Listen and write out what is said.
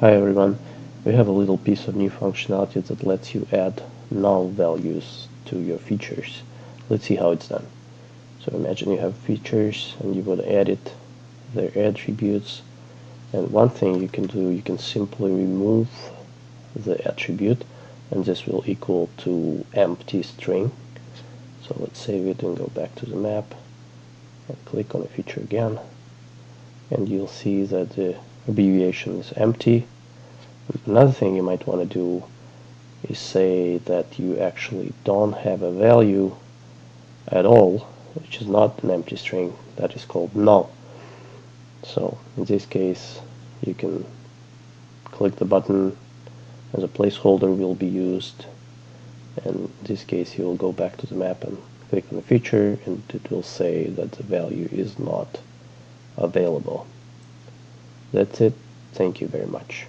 Hi everyone, we have a little piece of new functionality that lets you add null values to your features. Let's see how it's done. So imagine you have features and you to edit their attributes and one thing you can do, you can simply remove the attribute and this will equal to empty string. So let's save it and go back to the map and click on a feature again and you'll see that the abbreviation is empty. Another thing you might want to do is say that you actually don't have a value at all, which is not an empty string, that is called null. So in this case, you can click the button as a placeholder will be used and in this case you will go back to the map and click on the feature and it will say that the value is not available. That's it. Thank you very much.